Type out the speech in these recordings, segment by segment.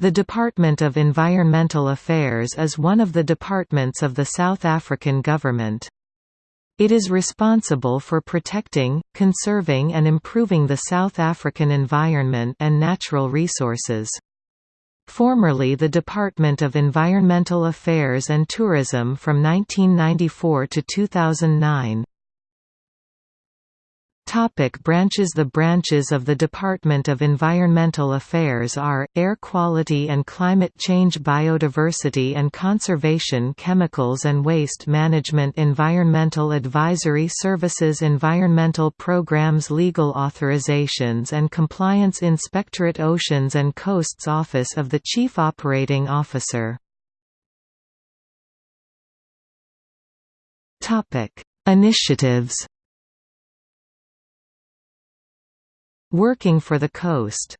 The Department of Environmental Affairs is one of the departments of the South African government. It is responsible for protecting, conserving and improving the South African environment and natural resources. Formerly the Department of Environmental Affairs and Tourism from 1994 to 2009. Topic branches The branches of the Department of Environmental Affairs are, Air Quality and Climate Change Biodiversity and Conservation Chemicals and Waste Management Environmental Advisory Services Environmental Programs Legal Authorizations and Compliance Inspectorate Oceans and Coasts Office of the Chief Operating Officer. Initiatives Working for the coast.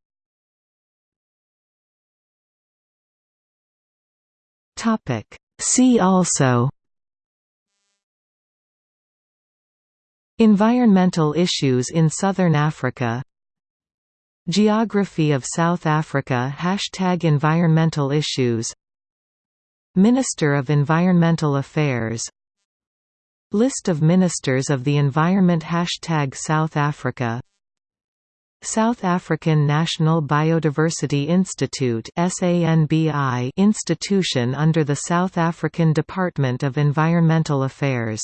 See also. Environmental issues in Southern Africa. Geography of South Africa Hashtag Environmental issues. Minister of Environmental Affairs. List of Ministers of the Environment Hashtag South Africa South African National Biodiversity Institute institution under the South African Department of Environmental Affairs